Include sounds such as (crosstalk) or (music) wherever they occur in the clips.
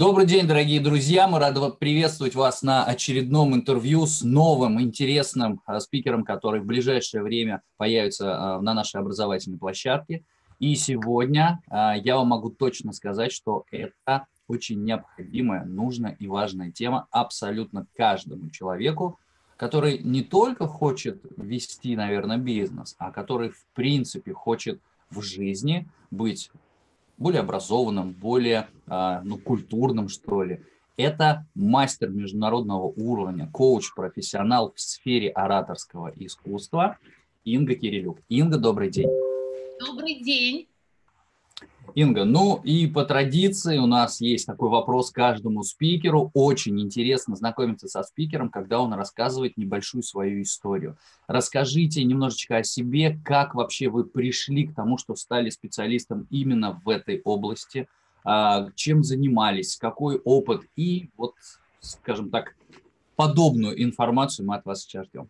Добрый день, дорогие друзья. Мы рады приветствовать вас на очередном интервью с новым интересным а, спикером, который в ближайшее время появится а, на нашей образовательной площадке. И сегодня а, я вам могу точно сказать, что это очень необходимая, нужная и важная тема абсолютно каждому человеку, который не только хочет вести, наверное, бизнес, а который в принципе хочет в жизни быть более образованным, более а, ну, культурным, что ли. Это мастер международного уровня, коуч, профессионал в сфере ораторского искусства Инга Кирилюк. Инга, добрый день. Добрый день. Инга, ну и по традиции у нас есть такой вопрос каждому спикеру. Очень интересно знакомиться со спикером, когда он рассказывает небольшую свою историю. Расскажите немножечко о себе, как вообще вы пришли к тому, что стали специалистом именно в этой области, а, чем занимались, какой опыт и вот, скажем так, подобную информацию мы от вас сейчас ждем.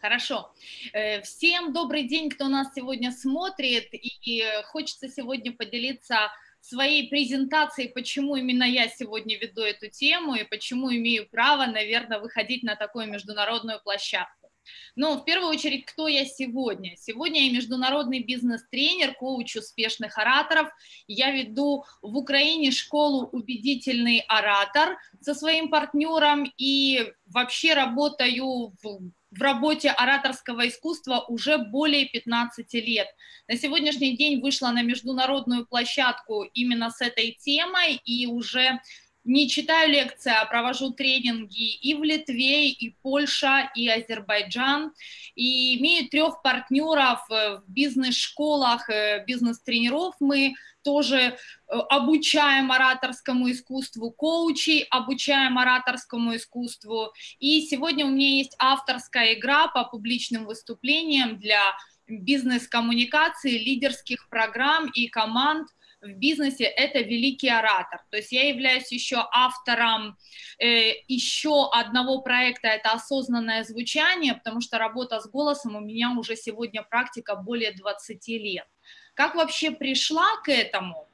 Хорошо. Э, всем добрый день, кто нас сегодня смотрит, и хочется сегодня поделиться своей презентацией, почему именно я сегодня веду эту тему и почему имею право, наверное, выходить на такую международную площадку. Но в первую очередь, кто я сегодня? Сегодня я международный бизнес-тренер, коуч успешных ораторов. Я веду в Украине школу «Убедительный оратор» со своим партнером и вообще работаю в в работе ораторского искусства уже более 15 лет. На сегодняшний день вышла на международную площадку именно с этой темой и уже не читаю лекции, а провожу тренинги и в Литве, и Польша, и Азербайджан. И имею трех партнеров в бизнес-школах, э, бизнес-тренеров мы тоже э, обучаем ораторскому искусству, коучей обучаем ораторскому искусству. И сегодня у меня есть авторская игра по публичным выступлениям для бизнес-коммуникации, лидерских программ и команд – в бизнесе это великий оратор. То есть я являюсь еще автором э, еще одного проекта, это осознанное звучание, потому что работа с голосом у меня уже сегодня практика более 20 лет. Как вообще пришла к этому?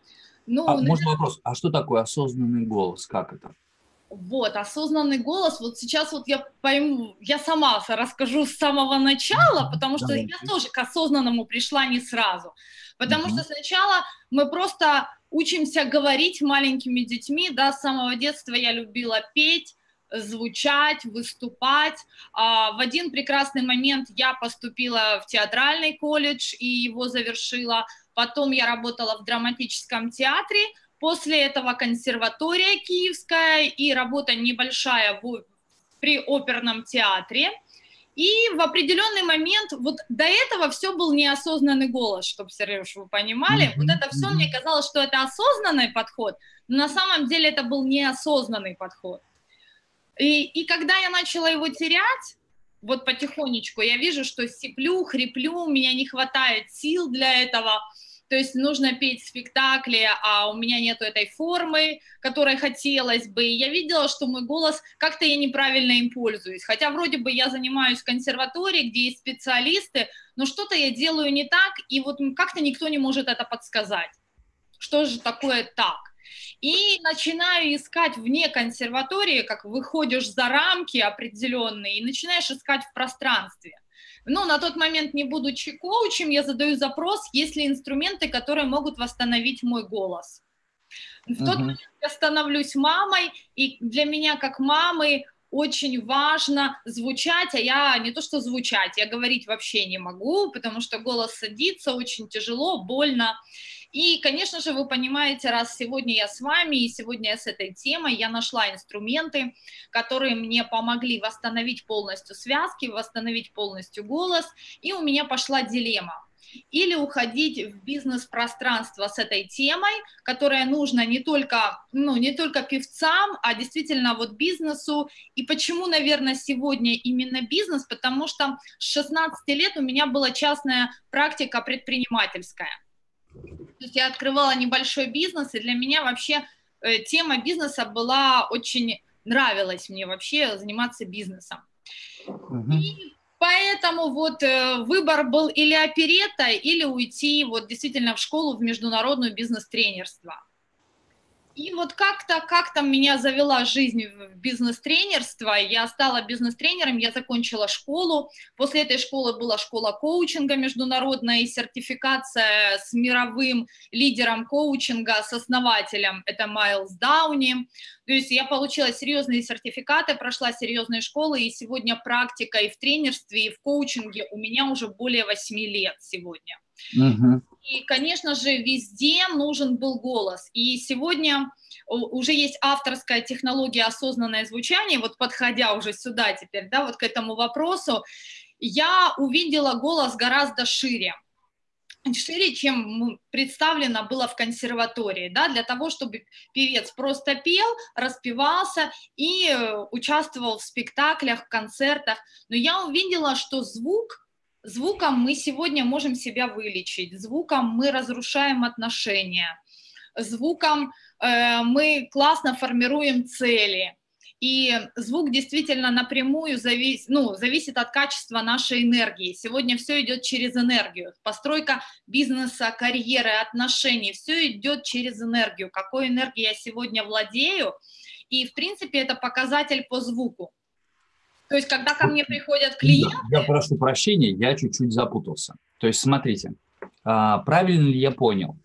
Ну, а, наверное... Можно вопрос, а что такое осознанный голос, как это? Вот, осознанный голос, вот сейчас вот я пойму, я сама расскажу с самого начала, потому что я тоже к осознанному пришла не сразу. Потому mm-hmm. что сначала мы просто учимся говорить маленькими детьми, да, с самого детства я любила петь, звучать, выступать. А, в один прекрасный момент я поступила в театральный колледж и его завершила. Потом я работала в драматическом театре. После этого консерватория киевская и работа небольшая в, при оперном театре. И в определенный момент, вот до этого все был неосознанный голос, чтобы, Сереж, вы понимали. Mm-hmm. Вот это все мне казалось, что это осознанный подход, но на самом деле это был неосознанный подход. И, и когда я начала его терять, вот потихонечку, я вижу, что сиплю, хриплю, у меня не хватает сил для этого, то есть нужно петь спектакли, а у меня нету этой формы, которой хотелось бы. И я видела, что мой голос, как-то я неправильно им пользуюсь. Хотя вроде бы я занимаюсь в консерватории, где есть специалисты, но что-то я делаю не так, и вот как-то никто не может это подсказать. Что же такое так? И начинаю искать вне консерватории, как выходишь за рамки определенные, и начинаешь искать в пространстве. Ну, на тот момент, не будучи коучем, я задаю запрос, есть ли инструменты, которые могут восстановить мой голос. В тот uh-huh. момент я становлюсь мамой, и для меня как мамы очень важно звучать, а я не то что звучать, я говорить вообще не могу, потому что голос садится очень тяжело, больно. И, конечно же, вы понимаете, раз сегодня я с вами, и сегодня я с этой темой, я нашла инструменты, которые мне помогли восстановить полностью связки, восстановить полностью голос, и у меня пошла дилемма или уходить в бизнес-пространство с этой темой, которая нужна не только, ну, не только певцам, а действительно вот бизнесу. И почему, наверное, сегодня именно бизнес? Потому что с 16 лет у меня была частная практика предпринимательская. То есть я открывала небольшой бизнес, и для меня вообще э, тема бизнеса была очень нравилась мне вообще заниматься бизнесом. Угу. И поэтому вот э, выбор был или оперета, или уйти вот действительно в школу в международную бизнес-тренерство. И вот как-то, как-то меня завела жизнь в бизнес-тренерство. Я стала бизнес-тренером, я закончила школу. После этой школы была школа коучинга международная и сертификация с мировым лидером коучинга, с основателем, это Майлз Дауни. То есть я получила серьезные сертификаты, прошла серьезные школы, и сегодня практика и в тренерстве, и в коучинге у меня уже более 8 лет сегодня. Угу. И, конечно же, везде нужен был голос. И сегодня уже есть авторская технология осознанное звучание, вот подходя уже сюда теперь, да, вот к этому вопросу, я увидела голос гораздо шире шире, чем представлено было в консерватории, да, для того, чтобы певец просто пел, распевался и э, участвовал в спектаклях, концертах. Но я увидела, что звук Звуком мы сегодня можем себя вылечить, звуком мы разрушаем отношения, звуком э, мы классно формируем цели. И звук действительно напрямую завис, ну, зависит от качества нашей энергии. Сегодня все идет через энергию. Постройка бизнеса, карьеры, отношений, все идет через энергию. Какой энергией я сегодня владею. И, в принципе, это показатель по звуку. То есть, когда ко мне приходят клиенты... Я прошу прощения, я чуть-чуть запутался. То есть, смотрите, а, правильно ли я понял?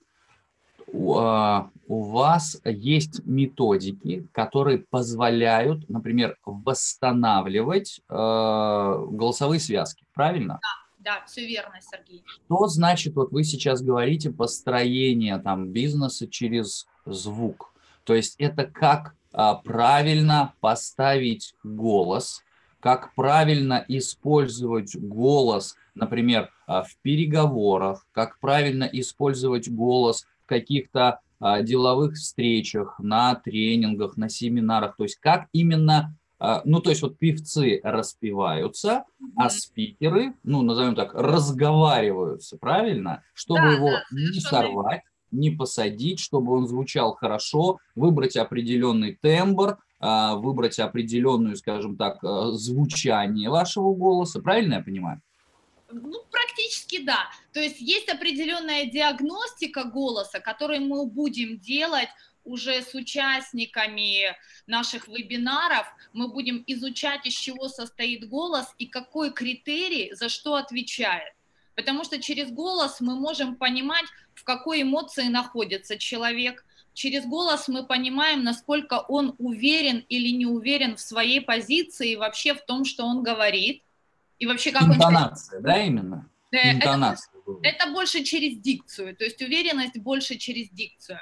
А, у вас есть методики, которые позволяют, например, восстанавливать а, голосовые связки, правильно? Да, да, все верно, Сергей. Что значит, вот вы сейчас говорите, построение там бизнеса через звук? То есть это как правильно поставить голос, как правильно использовать голос, например, а, в переговорах, как правильно использовать голос в каких-то а, деловых встречах, на тренингах, на семинарах, то есть как именно, а, ну то есть вот певцы распеваются, а спикеры, ну назовем так, разговариваются, правильно, чтобы да, его да, не сорвать, не посадить, чтобы он звучал хорошо, выбрать определенный тембр, выбрать определенную, скажем так, а, звучание вашего голоса. Правильно я понимаю? Ну, практически да. То есть есть определенная диагностика голоса, которую мы будем делать уже с участниками наших вебинаров. Мы будем изучать, из чего состоит голос и какой критерий за что отвечает. Потому что через голос мы можем понимать, в какой эмоции находится человек, через голос мы понимаем, насколько он уверен или не уверен в своей позиции вообще в том, что он говорит. И вообще как Интонация, он... да, именно? Интонация. Это, это больше через дикцию, то есть уверенность больше через дикцию.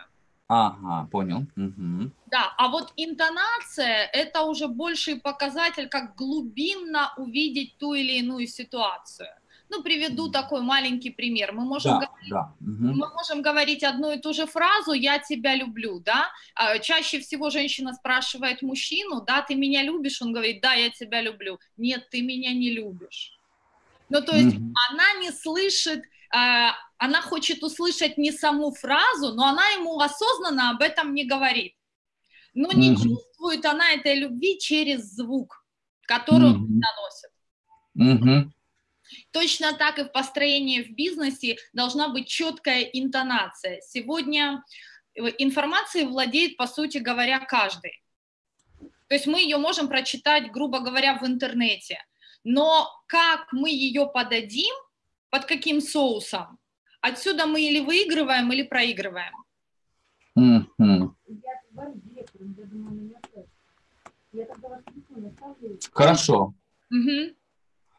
Ага, понял. Угу. Да, а вот интонация – это уже больший показатель, как глубинно увидеть ту или иную ситуацию. Ну, приведу такой маленький пример. Мы можем, да, говорить, да. Угу. мы можем говорить одну и ту же фразу «я тебя люблю», да? А чаще всего женщина спрашивает мужчину, да, ты меня любишь? Он говорит, да, я тебя люблю. Нет, ты меня не любишь. Ну, то есть угу. она не слышит, а, она хочет услышать не саму фразу, но она ему осознанно об этом не говорит. Но не угу. чувствует она этой любви через звук, который угу. он наносит. Угу. Точно так и в построении в бизнесе должна быть четкая интонация. Сегодня э, информацией владеет, по сути говоря, каждый. То есть мы ее можем прочитать, грубо говоря, в интернете. Но как мы ее подадим, под каким соусом, отсюда мы или выигрываем, или проигрываем. Хорошо. Угу.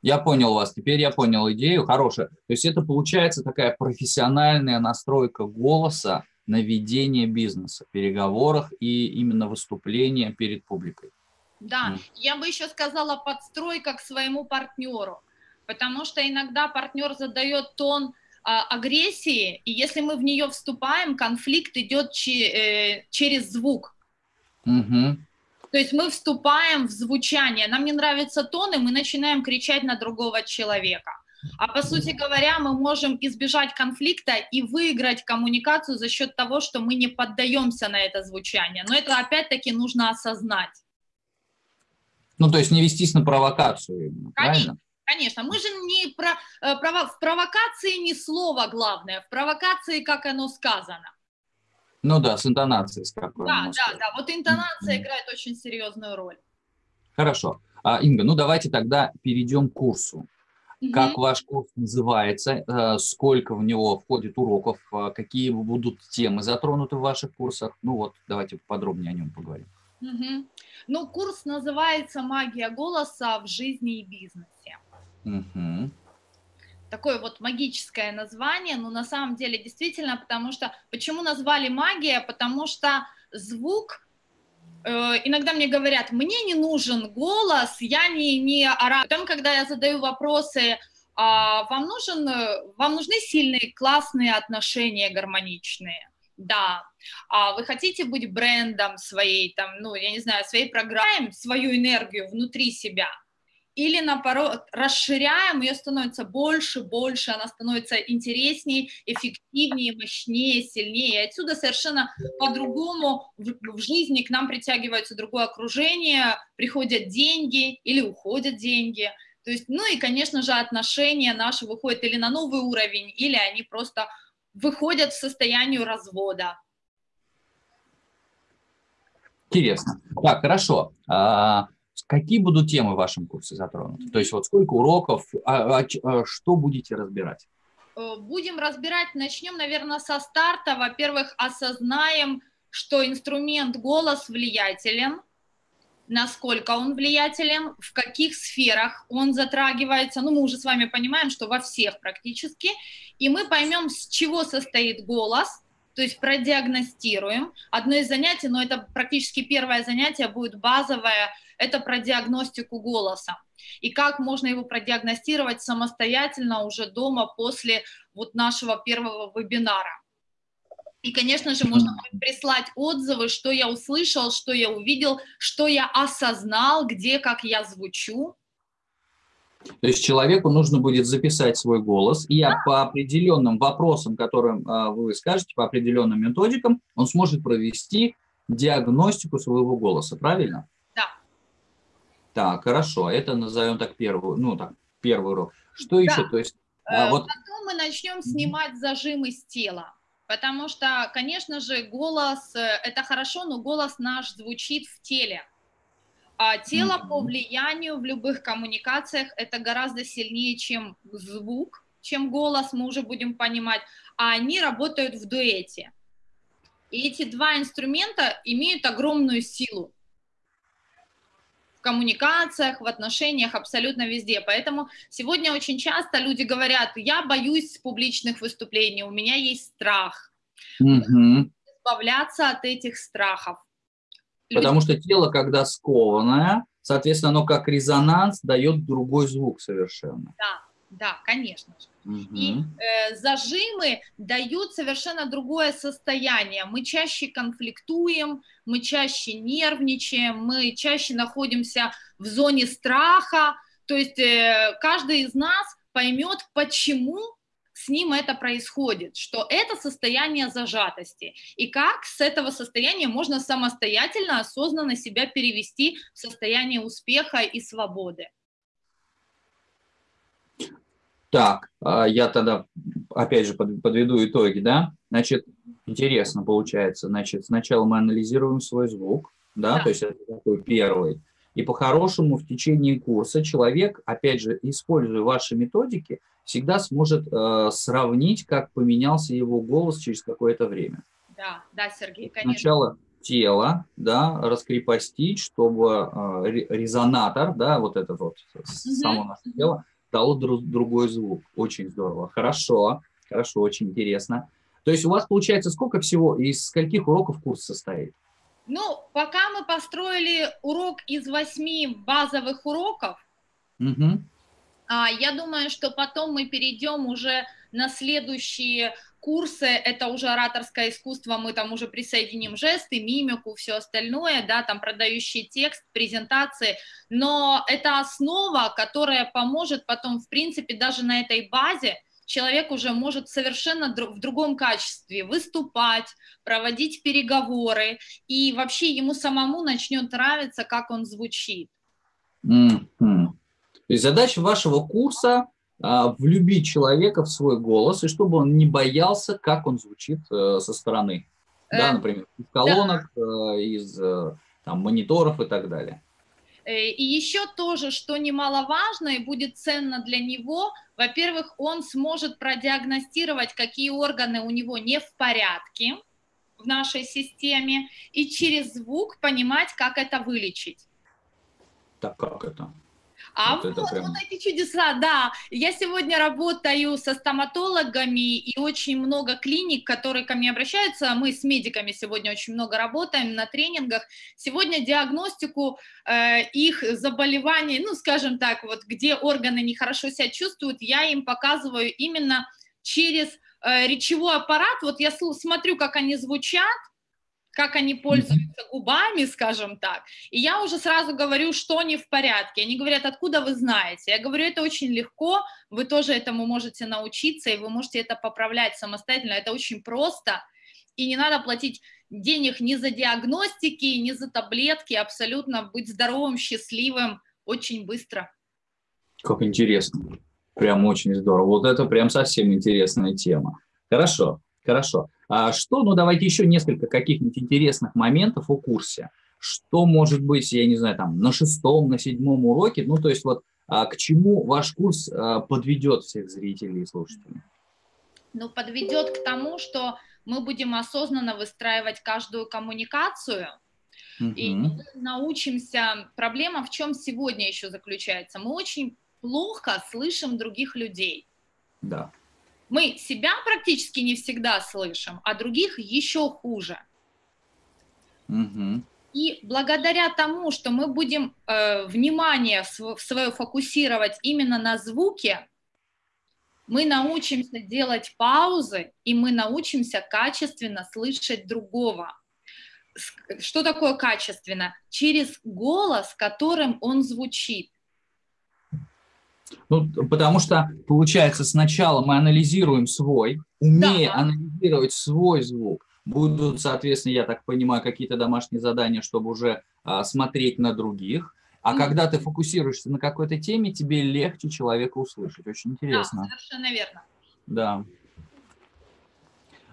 Я понял вас, теперь я понял идею, хорошая. То есть это получается такая профессиональная настройка голоса на ведение бизнеса, переговорах и именно выступления перед публикой. Да, mm. я бы еще сказала подстройка к своему партнеру, потому что иногда партнер задает тон а, агрессии, и если мы в нее вступаем, конфликт идет че, э, через звук. Mm-hmm. То есть мы вступаем в звучание, нам не нравится тон, и мы начинаем кричать на другого человека. А по сути говоря, мы можем избежать конфликта и выиграть коммуникацию за счет того, что мы не поддаемся на это звучание. Но это опять-таки нужно осознать. Ну, то есть не вестись на провокацию, конечно, правильно? Конечно, мы же не про, э, прово, в провокации не слово главное, в провокации, как оно сказано. Ну да, с интонацией. С какой да, да, да. Вот интонация играет очень серьезную роль. Хорошо. А, Инга, ну давайте тогда перейдем к курсу. Как ваш курс называется, э, сколько в него входит уроков, э, какие будут темы затронуты в ваших курсах? Ну вот, давайте подробнее о нем поговорим. Mm-hmm. Ну, курс называется «Магия голоса в жизни и бизнесе». Mm-hmm такое вот магическое название, но на самом деле действительно, потому что, почему назвали магия, потому что звук, э, иногда мне говорят, мне не нужен голос, я не, не ораю. Потом, когда я задаю вопросы, а, вам, нужен, вам нужны сильные, классные отношения, гармоничные? Да. А вы хотите быть брендом своей, там, ну, я не знаю, своей программой, свою энергию внутри себя – или наоборот расширяем, ее становится больше, больше, она становится интереснее, эффективнее, мощнее, сильнее. И отсюда совершенно по-другому в, в жизни к нам притягивается другое окружение, приходят деньги или уходят деньги. То есть, ну и, конечно же, отношения наши выходят или на новый уровень, или они просто выходят в состояние развода. Интересно. Так, хорошо. Какие будут темы в вашем курсе затронуты? То есть вот сколько уроков, а, а, а, что будете разбирать? Э, будем разбирать, начнем, наверное, со старта. Во-первых, осознаем, что инструмент голос влиятелен, насколько он влиятелен, в каких сферах он затрагивается. Ну, мы уже с вами понимаем, что во всех практически. И мы поймем, с чего состоит голос, то есть продиагностируем. Одно из занятий, но это практически первое занятие будет базовое, это про диагностику голоса. И как можно его продиагностировать самостоятельно уже дома после вот нашего первого вебинара. И, конечно же, можно прислать отзывы, что я услышал, что я увидел, что я осознал, где, как я звучу. То есть человеку нужно будет записать свой голос, и да. по определенным вопросам, которым а, вы скажете, по определенным методикам, он сможет провести диагностику своего голоса, правильно? Так, хорошо, это назовем так первую, ну так, первый урок. Что да. еще? То есть, а, э, вот... Потом мы начнем снимать зажимы с тела, потому что, конечно же, голос, э, это хорошо, но голос наш звучит в теле. А тело mm-hmm. по влиянию в любых коммуникациях это гораздо сильнее, чем звук, чем голос, мы уже будем понимать, а они работают в дуэте. И эти два инструмента имеют огромную силу коммуникациях, в отношениях, абсолютно везде. Поэтому сегодня очень часто люди говорят, я боюсь публичных выступлений, у меня есть страх. Угу. Избавляться от этих страхов. Потому люди... что тело, когда скованное, соответственно, оно как резонанс дает другой звук совершенно. Да, да, конечно же. Угу. И э, зажимы дают совершенно другое состояние. Мы чаще конфликтуем, мы чаще нервничаем, мы чаще находимся в зоне страха. То есть э, каждый из нас поймет, почему с ним это происходит, что это состояние зажатости, и как с этого состояния можно самостоятельно, осознанно себя перевести в состояние успеха и свободы. Так, а, я тогда опять же подведу итоги, да? Значит, интересно получается. Значит, сначала мы анализируем свой звук, да, да. то есть это такой первый. И по-хорошему в течение курса человек, опять же, используя ваши методики, всегда сможет э, сравнить, как поменялся его голос через какое-то время. Да, да, Сергей, конечно. Сначала тело, да, раскрепостить, чтобы э, резонатор, да, вот этот вот, угу. само наше тело, дало друг, другой звук. Очень здорово. Хорошо, хорошо, очень интересно. То есть у вас получается сколько всего, из скольких уроков курс состоит? Ну, пока мы построили урок из восьми базовых уроков, угу. я думаю, что потом мы перейдем уже на следующие курсы, это уже ораторское искусство, мы там уже присоединим жесты, мимику, все остальное, да, там продающий текст, презентации, но это основа, которая поможет потом, в принципе, даже на этой базе человек уже может совершенно в другом качестве выступать, проводить переговоры, и вообще ему самому начнет нравиться, как он звучит. Mm-hmm. То есть задача вашего курса влюбить человека в свой голос, и чтобы он не боялся, как он звучит э, со стороны. Да, например, из колонок, да. из там, мониторов и так далее. И еще тоже, что немаловажно и будет ценно для него, во-первых, он сможет продиагностировать, какие органы у него не в порядке в нашей системе, и через звук понимать, как это вылечить. Так как это? А вот, вот, прям... вот эти чудеса, да. Я сегодня работаю со стоматологами и очень много клиник, которые ко мне обращаются. Мы с медиками сегодня очень много работаем на тренингах. Сегодня диагностику э, их заболеваний, ну, скажем так, вот где органы нехорошо себя чувствуют, я им показываю именно через э, речевой аппарат. Вот я смотрю, как они звучат, как они пользуются губами, скажем так, и я уже сразу говорю, что не в порядке. Они говорят, откуда вы знаете? Я говорю, это очень легко, вы тоже этому можете научиться, и вы можете это поправлять самостоятельно, это очень просто, и не надо платить денег ни за диагностики, ни за таблетки, абсолютно быть здоровым, счастливым очень быстро. Как интересно, прям очень здорово. Вот это прям совсем интересная тема. Хорошо, хорошо. А что, ну давайте еще несколько каких-нибудь интересных моментов о курсе. Что может быть, я не знаю, там на шестом, на седьмом уроке, ну то есть вот а, к чему ваш курс а, подведет всех зрителей и слушателей? Ну подведет к тому, что мы будем осознанно выстраивать каждую коммуникацию, угу. и научимся. Проблема в чем сегодня еще заключается? Мы очень плохо слышим других людей. Да. Мы себя практически не всегда слышим, а других еще хуже. Угу. И благодаря тому, что мы будем э, внимание свое фокусировать именно на звуке, мы научимся делать паузы, и мы научимся качественно слышать другого. Что такое качественно? Через голос, которым он звучит. Ну, потому что, получается, сначала мы анализируем свой, умея да. анализировать свой звук, будут, соответственно, я так понимаю, какие-то домашние задания, чтобы уже а, смотреть на других. А mm-hmm. когда ты фокусируешься на какой-то теме, тебе легче человека услышать. Очень интересно. Да, совершенно верно. Да.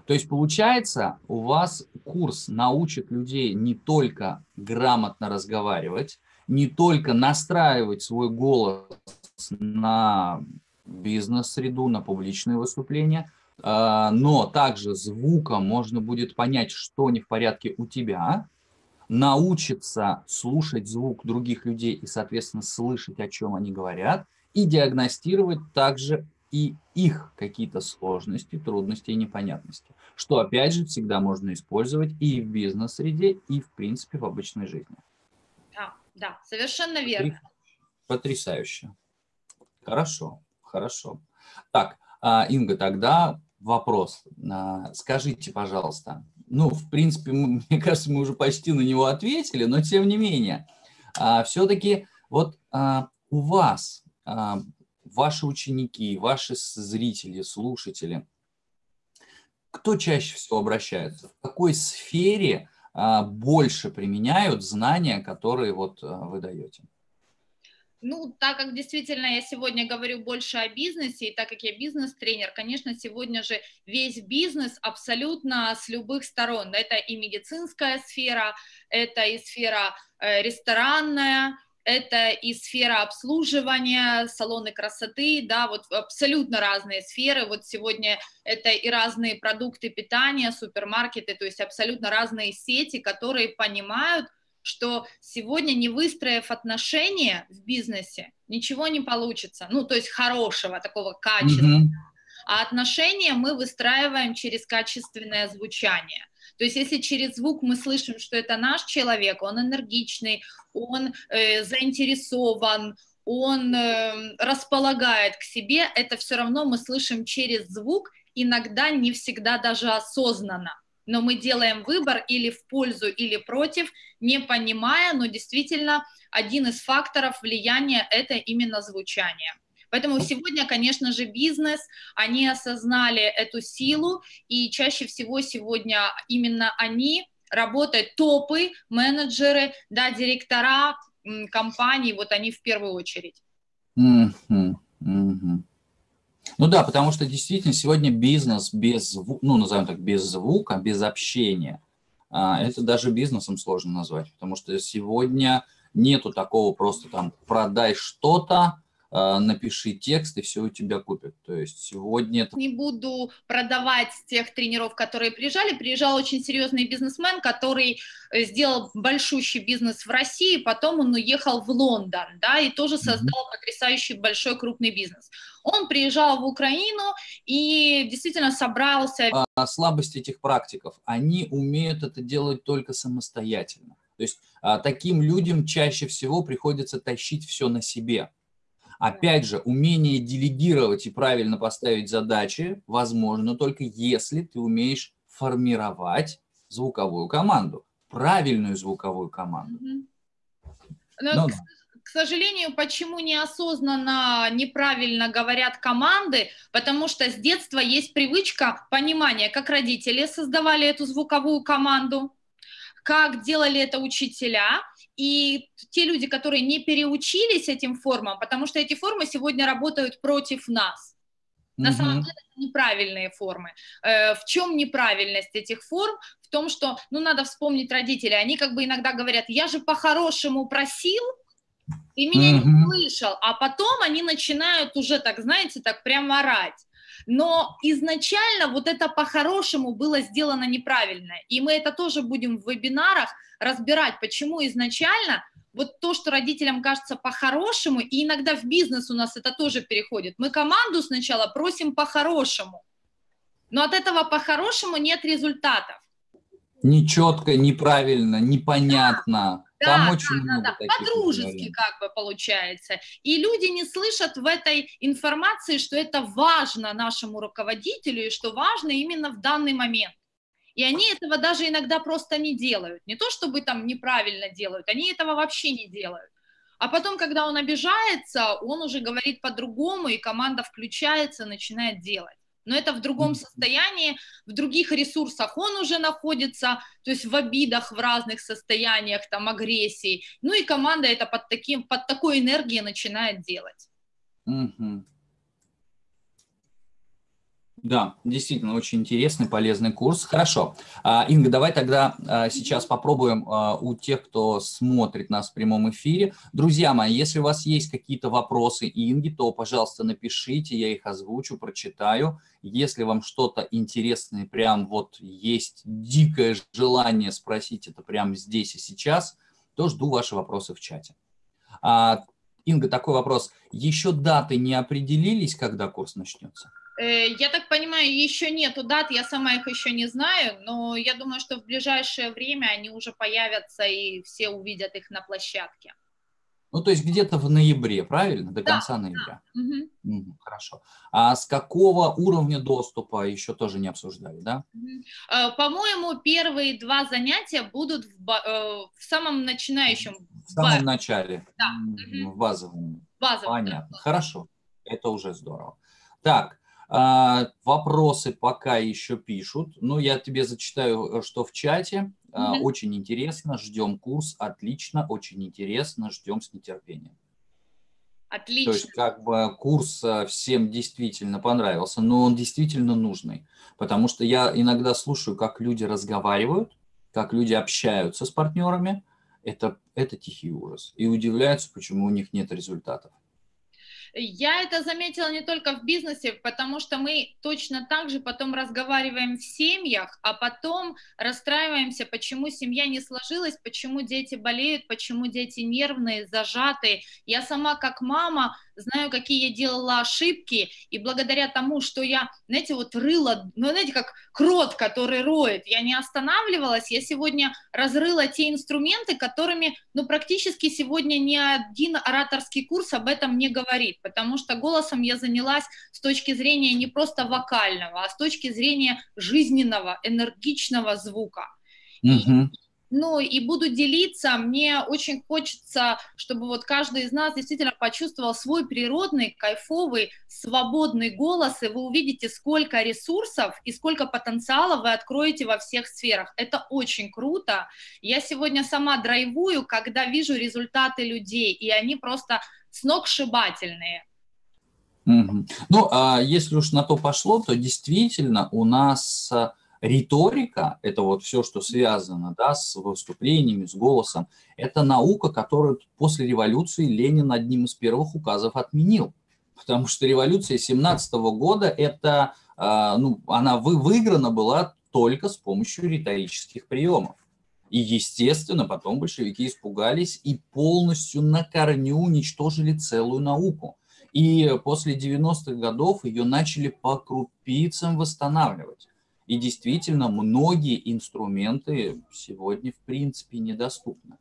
То есть, получается, у вас курс научит людей не только грамотно разговаривать, не только настраивать свой голос на бизнес-среду, на публичные выступления, а, но также звуком можно будет понять, что не в порядке у тебя, научиться слушать звук других людей и, соответственно, слышать, о чем они говорят, и диагностировать также и их какие-то сложности, трудности и непонятности, что, опять же, всегда можно использовать и в бизнес-среде, и, в принципе, в обычной жизни. Да, да, совершенно верно. Потрясающе. Хорошо, хорошо. Так, а, Инга, тогда вопрос. А, скажите, пожалуйста, ну, в принципе, (laughs) мне кажется, мы уже почти на него ответили, но тем не менее, а, все-таки вот у вас, ваши ученики, ваши зрители, слушатели, кто чаще всего обращается? В какой сфере больше применяют знания, которые вот вы даете? Ну, так как действительно я сегодня говорю больше о бизнесе, и так как я бизнес-тренер, конечно, сегодня же весь бизнес абсолютно с любых сторон. Это и медицинская сфера, это и сфера э, ресторанная, это и сфера обслуживания, салоны красоты, да, вот абсолютно разные сферы. Вот сегодня это и разные продукты питания, супермаркеты, то есть абсолютно разные сети, которые понимают, что сегодня, не выстроив отношения в бизнесе, ничего не получится. Ну, то есть хорошего, такого качества. Mm-hmm. А отношения мы выстраиваем через качественное звучание. То есть если через звук мы слышим, что это наш человек, он энергичный, он э, заинтересован, он э, располагает к себе, это все равно мы слышим через звук, иногда не всегда даже осознанно но мы делаем выбор или в пользу, или против, не понимая, но действительно один из факторов влияния – это именно звучание. Поэтому сегодня, конечно же, бизнес, они осознали эту силу, и чаще всего сегодня именно они работают, топы, менеджеры, да, директора компаний, вот они в первую очередь. Mm-hmm. Ну да, потому что действительно сегодня бизнес без, ну назовем так, без звука, без общения, а, это даже бизнесом сложно назвать, потому что сегодня нету такого просто там продай что-то, а, напиши текст, и все у тебя купят. То есть сегодня... Это... Не буду продавать тех тренеров, которые приезжали. Приезжал очень серьезный бизнесмен, который э, сделал большущий бизнес в России, потом он уехал в Лондон, да, и тоже создал mm-hmm. потрясающий большой крупный бизнес. Он приезжал в Украину и действительно собрался... А, слабость этих практиков, они умеют это делать только самостоятельно. То есть а, таким людям чаще всего приходится тащить все на себе. Опять же, умение делегировать и правильно поставить задачи возможно только если ты умеешь формировать звуковую команду, правильную звуковую команду. Но, ну, к, к сожалению, почему неосознанно неправильно говорят команды? Потому что с детства есть привычка понимания, как родители создавали эту звуковую команду, как делали это учителя, и те люди, которые не переучились этим формам, потому что эти формы сегодня работают против нас. На самом деле это неправильные формы. Э, в чем неправильность этих форм? В том, что, ну, надо вспомнить родителей. Они как бы иногда говорят, я же по-хорошему просил, и меня mm-hmm. не слышал. А потом они начинают уже так, знаете, так прямо орать. Но изначально вот это по-хорошему было сделано неправильно. И мы это тоже будем в вебинарах разбирать, почему изначально вот то, что родителям кажется по-хорошему, и иногда в бизнес у нас это тоже переходит. Мы команду сначала просим по-хорошему, но от этого по-хорошему нет результатов. Нечетко, неправильно, непонятно. Да, Там да, очень да, да, да. По-дружески как бы получается. И люди не слышат в этой информации, что это важно нашему руководителю и что важно именно в данный момент. И они этого даже иногда просто не делают. Не то, чтобы там неправильно делают, они этого вообще не делают. А потом, когда он обижается, он уже говорит по-другому, и команда включается, начинает делать. Но это в другом состоянии, в других ресурсах он уже находится, то есть в обидах, в разных состояниях, там, агрессии. Ну и команда это под, таким, под такой энергией начинает делать. Mm-hmm. Да, действительно, очень интересный, полезный курс. Хорошо. А, Инга, давай тогда а, сейчас попробуем а, у тех, кто смотрит нас в прямом эфире. Друзья мои, если у вас есть какие-то вопросы Инги, то, пожалуйста, напишите, я их озвучу, прочитаю. Если вам что-то интересное, прям вот есть дикое желание спросить это прямо здесь и сейчас, то жду ваши вопросы в чате. Инга, такой вопрос. Еще даты не определились, когда курс начнется? Э, я так понимаю, еще нету дат, я сама их еще не знаю, но я думаю, что в ближайшее время они уже появятся и все увидят их на площадке. Ну, то есть где-то в ноябре, правильно? До да, конца ноября. Да. Угу. Угу, хорошо. А с какого уровня доступа еще тоже не обсуждали, да? Угу. По-моему, первые два занятия будут в, э, в самом начинающем. В самом начале. Да. В базовом. Базовом. Понятно. Да. Хорошо. Это уже здорово. Так, вопросы пока еще пишут. Ну, я тебе зачитаю, э, что в чате. Mm-hmm. Очень интересно, ждем курс, отлично, очень интересно, ждем с нетерпением. Отлично. То есть как бы курс э, всем действительно понравился, но он действительно нужный. Потому что я иногда слушаю, как люди разговаривают, как люди общаются с партнерами. Это, это тихий ужас. И удивляются, почему у них нет результатов. Я это заметила не только в бизнесе, потому что мы точно так же потом разговариваем в семьях, а потом расстраиваемся, почему семья не сложилась, почему дети болеют, почему дети нервные, зажатые. Я сама как мама знаю, какие я делала ошибки, и благодаря тому, что я, знаете, вот рыла, ну, знаете, как крот, который роет, я не останавливалась, я сегодня разрыла те инструменты, которыми, ну, практически сегодня ни один ораторский курс об этом не говорит, потому что голосом я занялась с точки зрения не просто вокального, а с точки зрения жизненного, энергичного звука. Mm-hmm ну и буду делиться. Мне очень хочется, чтобы вот каждый из нас действительно почувствовал свой природный, кайфовый, свободный голос, и вы увидите, сколько ресурсов и сколько потенциала вы откроете во всех сферах. Это очень круто. Я сегодня сама драйвую, когда вижу результаты людей, и они просто сногсшибательные. Ну, а если уж на то пошло, то действительно у нас риторика, это вот все, что связано да, с выступлениями, с голосом, это наука, которую после революции Ленин одним из первых указов отменил. Потому что революция 17 года, это, а, ну, она выиграна была только с помощью риторических приемов. И, естественно, потом большевики испугались и полностью на корню уничтожили целую науку. И после 90-х годов ее начали по крупицам восстанавливать. И действительно, многие инструменты сегодня в принципе недоступны.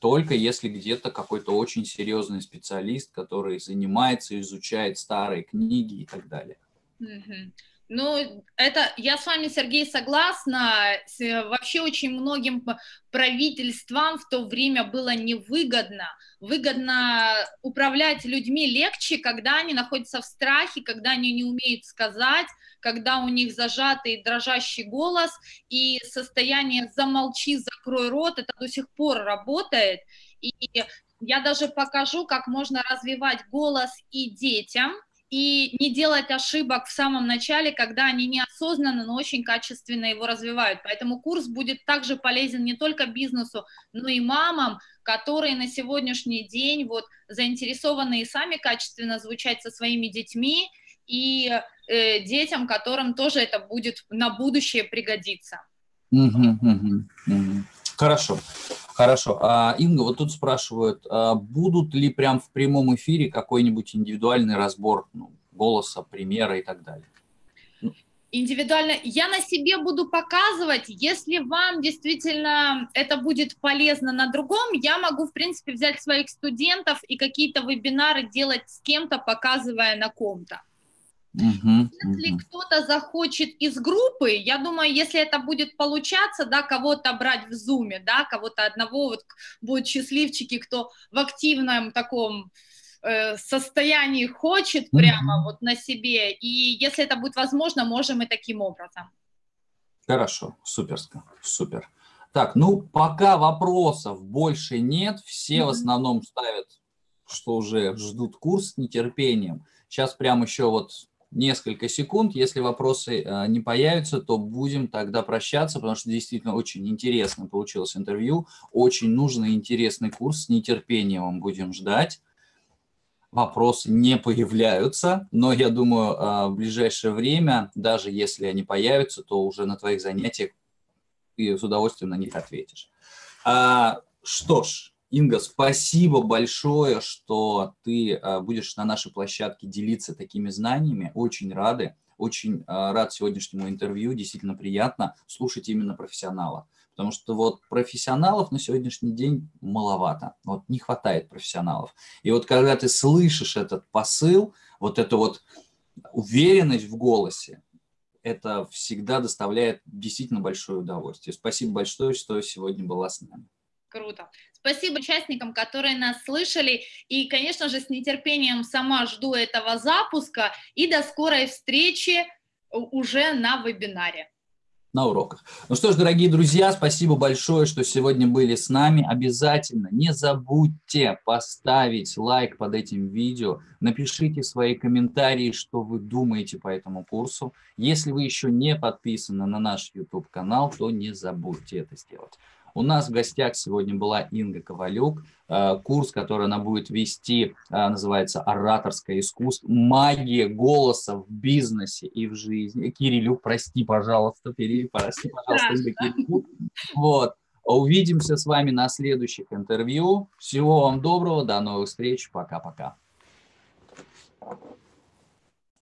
Только если где-то какой-то очень серьезный специалист, который занимается, изучает старые книги и так далее. Mm-hmm. Ну, это я с вами, Сергей, согласна. Вообще очень многим правительствам в то время было невыгодно. Выгодно управлять людьми легче, когда они находятся в страхе, когда они не умеют сказать, когда у них зажатый дрожащий голос, и состояние «замолчи, закрой рот» это до сих пор работает. И я даже покажу, как можно развивать голос и детям – и не делать ошибок в самом начале, когда они неосознанно, но очень качественно его развивают. Поэтому курс будет также полезен не только бизнесу, но и мамам, которые на сегодняшний день вот заинтересованы и сами качественно звучать со своими детьми, и э, детям, которым тоже это будет на будущее пригодиться. Хорошо. Хорошо. А, Инга, вот тут спрашивают, а будут ли прям в прямом эфире какой-нибудь индивидуальный разбор ну, голоса, примера и так далее? Индивидуально. Я на себе буду показывать. Если вам действительно это будет полезно на другом, я могу, в принципе, взять своих студентов и какие-то вебинары делать с кем-то, показывая на ком-то. Угу, если угу. кто-то захочет из группы, я думаю, если это будет получаться, да, кого-то брать в зуме, да, кого-то одного, вот будут счастливчики, кто в активном таком э, состоянии хочет прямо вот на себе, и если это будет возможно, можем и таким образом. Хорошо, суперско, супер. Так, ну, пока вопросов больше нет, все mm-hmm. в основном ставят, что уже ждут курс с нетерпением. Сейчас прям еще вот несколько секунд. Если вопросы э, не появятся, то будем тогда прощаться, потому что действительно очень интересно получилось интервью. Очень нужный интересный курс. С нетерпением будем ждать. Вопросы не появляются, но я думаю, э, в ближайшее время, даже если они появятся, то уже на твоих занятиях ты с удовольствием на них ответишь. А, что ж, Инга, спасибо большое, что ты э, будешь на нашей площадке делиться такими знаниями. Очень рады, очень э, рад сегодняшнему интервью. Действительно приятно слушать именно профессионала. Потому что вот профессионалов на сегодняшний день маловато. Вот не хватает профессионалов. И вот когда ты слышишь этот посыл, вот эту вот уверенность в голосе, это всегда доставляет действительно большое удовольствие. Спасибо большое, что сегодня была с нами. Круто. Спасибо участникам, которые нас слышали. И, конечно же, с нетерпением сама жду этого запуска. И до скорой встречи уже на вебинаре на уроках. Ну что ж, дорогие друзья, спасибо большое, что сегодня были с нами. Обязательно не забудьте поставить лайк под этим видео, напишите свои комментарии, что вы думаете по этому курсу. Если вы еще не подписаны на наш YouTube-канал, то не забудьте это сделать. У нас в гостях сегодня была Инга Ковалюк. Э, курс, который она будет вести, э, называется «Ораторское искусство. Магия голоса в бизнесе и в жизни». Кирилюк, прости, пожалуйста, Кирилл, прости, пожалуйста, Инга Кирилюк. Вот. Увидимся с вами на следующих интервью. Всего вам доброго, до новых встреч, пока-пока.